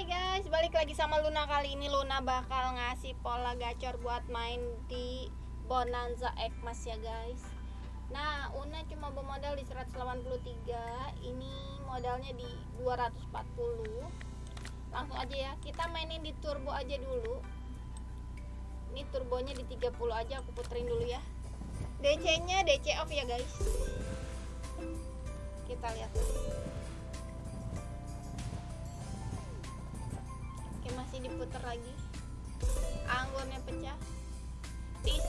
Hai guys, balik lagi sama Luna. Kali ini Luna bakal ngasih pola gacor buat main di Bonanza Ekmas ya guys. Nah, Una cuma bermodal di 183 Ini modalnya di 240 Langsung aja ya, kita mainin di turbo aja dulu. Ini turbonya di 30 aja, aku puterin dulu ya. DC nya DC off ya guys. Kita lihat Masih diputar lagi. Anggurnya pecah. Pis.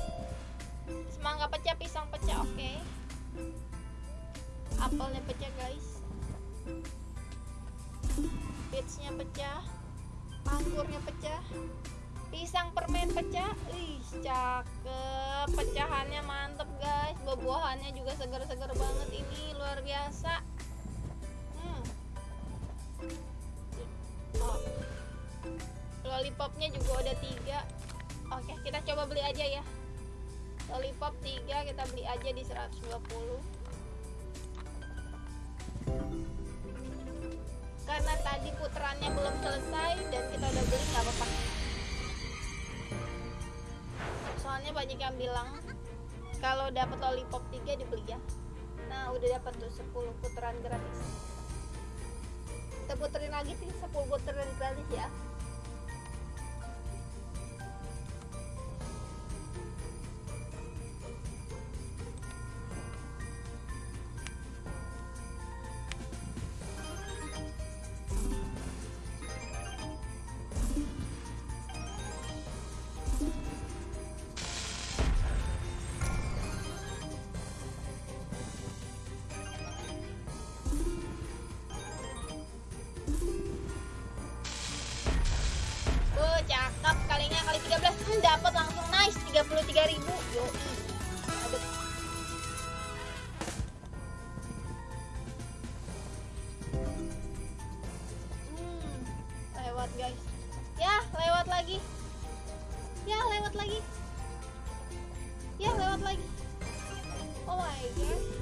Semangka pecah, pisang pecah, oke. Apelnya pecah guys. Peachnya pecah. Anggurnya pecah. Pisang permen pecah. Ih cakep. Pecahannya mantep guys. Buah-buahannya juga segar-segar banget. Ini luar biasa lollipopnya juga udah tiga. Oke kita coba beli aja ya. Lollipop tiga kita beli aja di 120 karena tadi putarannya belum selesai dan kita udah beli nggak apa-apa. Soalnya banyak yang bilang kalau dapat lollipop tiga dibeli ya. Nah udah dapat tuh 10 putaran gratis. Kita puterin lagi sih 10 putaran gratis ya dapat langsung nice 33.000 yo Aduh. Hmm, lewat guys. Ya lewat lagi. Ya lewat lagi. Ya lewat lagi. Oh my god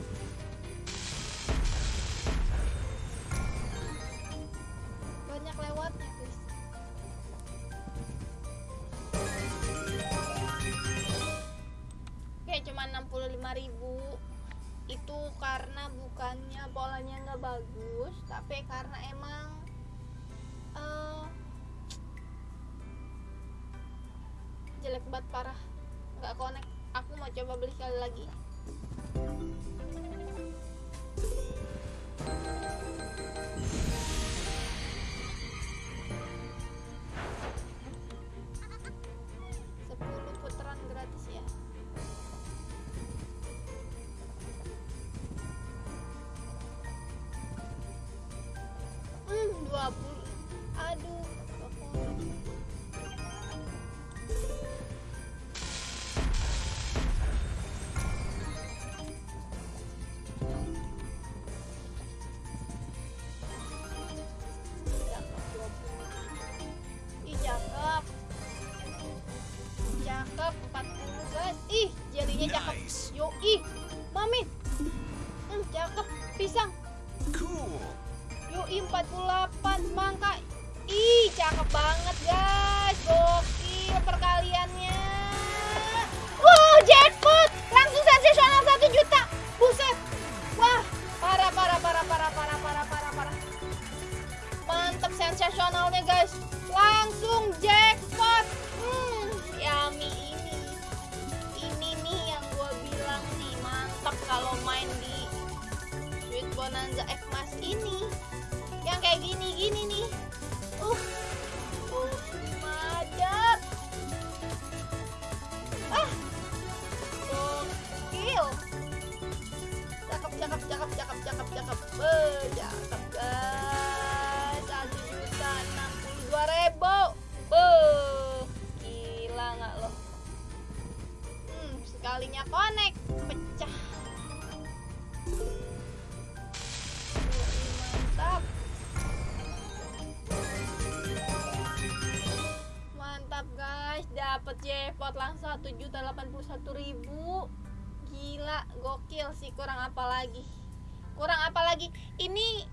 Oke, cuma 65.000 itu karena bukannya polanya nggak bagus, tapi karena emang eh, jelek banget parah, nggak connect. Aku mau coba beli sekali lagi. Banget guys. Gokil perkaliannya. Wow jackpot. Langsung sensasional 1 juta. Buset. Wah parah parah parah parah parah parah parah parah. Mantep sensasionalnya guys. Langsung jackpot. Hmm yummy ini. Ini nih yang gue bilang nih Mantep kalau main di Sweet Bonanza Ekmas ini. Yang kayak gini-gini nih. Uh, sekalinya connect, pecah. mantap. Mantap guys. Dapat jackpot langsung satu juta delapan puluh satu ribu. Gila gokil sih. Kurang apa lagi? Kurang apa lagi? Ini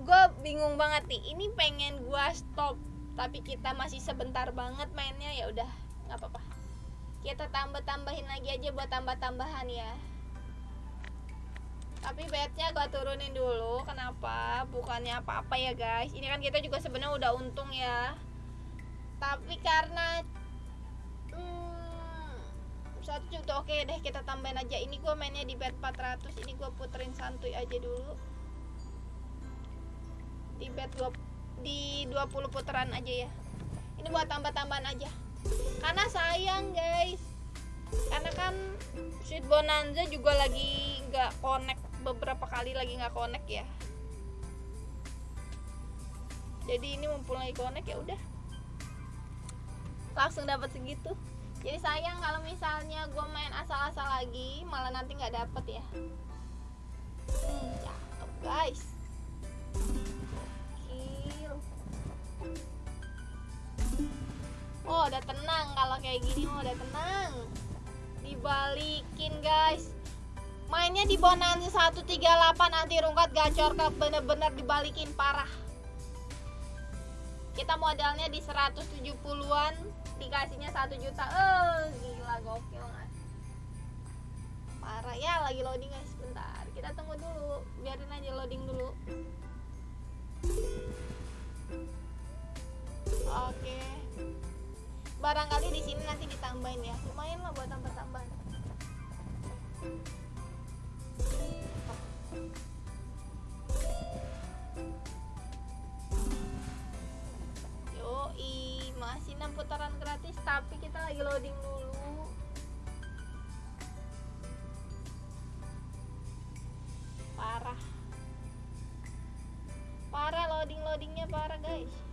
gue bingung banget nih. Ini pengen gue stop tapi kita masih sebentar banget mainnya. Ya udah nggak apa-apa kita tambah tambahin lagi aja buat tambah tambahan ya. Tapi bednya gue turunin dulu. Kenapa? Bukannya apa-apa ya guys. Ini kan kita juga sebenarnya udah untung ya. Tapi karena hmm, satu juta oke deh kita tambahin aja. Ini gue mainnya di bed 400 ini gue puterin santuy aja dulu. Di bed 2 di 20 putaran aja ya. Ini buat tambah-tambahan aja karena sayang guys. Karena kan Sweet Bonanza juga lagi nggak connect beberapa kali lagi nggak connect ya. Jadi ini mumpung lagi connect ya udah. Langsung dapat segitu. Jadi sayang kalau misalnya gue main asal-asal lagi malah nanti nggak dapet ya. Hmm, guys udah tenang kalau kayak gini oh udah tenang. Dibalikin guys. Mainnya di bonanza 138 anti rungkat gacor ke bener-bener dibalikin parah. Kita modalnya di 170-an dikasihnya 1 juta. Eh gila gokil kan parah. Ya lagi loading guys. Bentar kita tunggu dulu. Biarin aja loading dulu. Oke barangkali di sini nanti ditambahin ya. Lumayan lah buat tambah-tambahan. Yoi masih 6 putaran gratis tapi kita lagi loading dulu. Parah. Parah loading loadingnya parah guys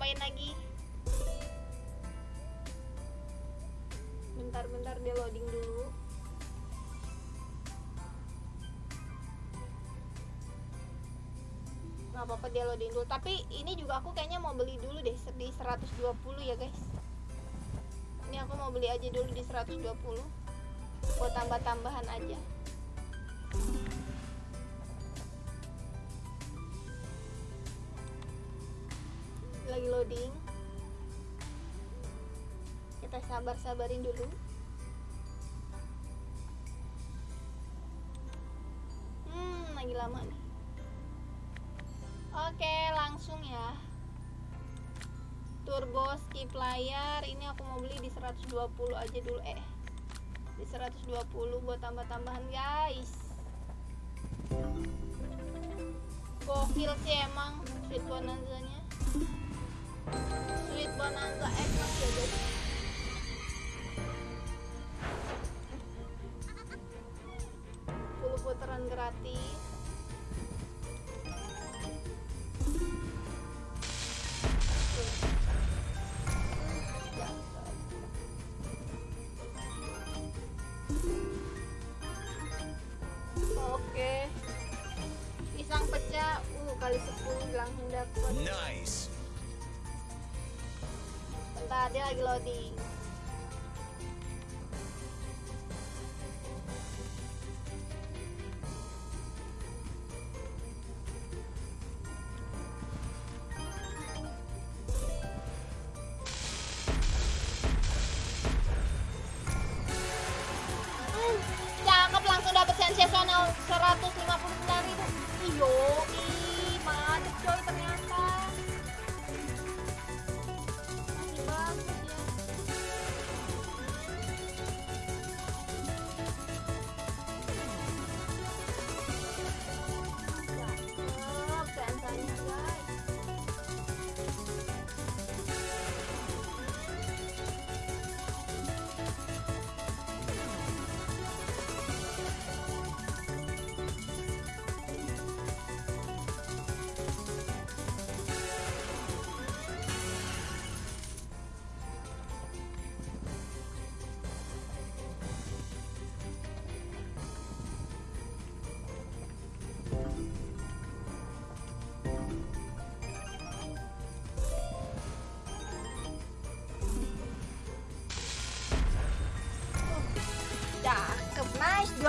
Tambahin lagi. Bentar-bentar dia loading dulu. nggak apa-apa dia loading dulu tapi ini juga aku kayaknya mau beli dulu deh di 120 ya guys ini aku mau beli aja dulu di 120 buat tambah-tambahan aja lagi loading kita sabar-sabarin dulu hmm lagi lama nih Oke, langsung ya. Turbo skip layar. Ini aku mau beli di 120 aja dulu eh. Di 120 buat tambah-tambahan, guys. Gokil sih emang Sweet Bonanza-nya. Sweet Bonanza X ya, guys. putaran gratis Bentar dia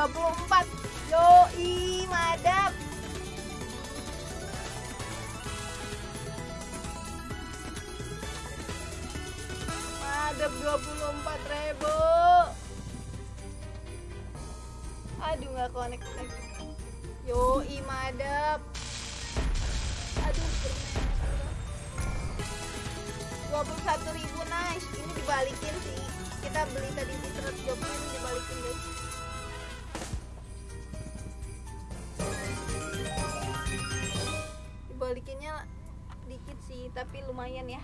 24 Yoi madap Madap 24 ribu. Aduh nggak connect Yoi madap Aduh puluh satu ribu nice. Ini dibalikin sih. Kita beli tadi di 120 ini dibalikin guys tapi lumayan ya.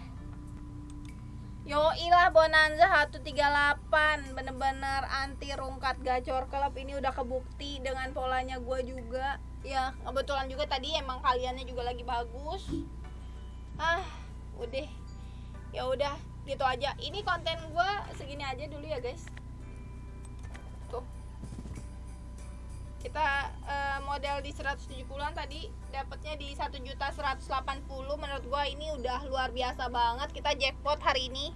Yoi lah Bonanza 138 Bener-bener anti rungkat gacor klub. Ini udah kebukti dengan polanya gue juga. Ya kebetulan juga tadi emang kaliannya juga lagi bagus. Ah udah. Ya udah gitu aja. Ini konten gue segini aja dulu ya guys kita uh, model di 170an tadi dapatnya di 1 juta 180 menurut gue ini udah luar biasa banget. Kita jackpot hari ini.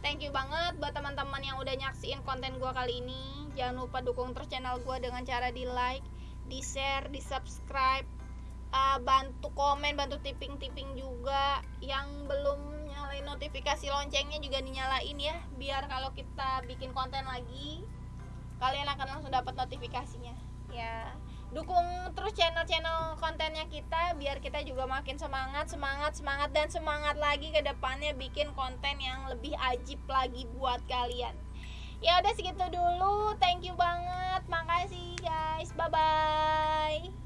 Thank you banget buat teman-teman yang udah nyaksiin konten gue kali ini. Jangan lupa dukung terus channel gue dengan cara di like di share di subscribe. Uh, bantu komen bantu tipping-tipping juga. Yang belum nyalain notifikasi loncengnya juga dinyalain ya biar kalau kita bikin konten lagi kalian akan langsung dapat notifikasinya ya dukung terus channel-channel kontennya kita biar kita juga makin semangat semangat semangat dan semangat lagi ke depannya bikin konten yang lebih ajib lagi buat kalian. Ya udah segitu dulu thank you banget makasih guys bye bye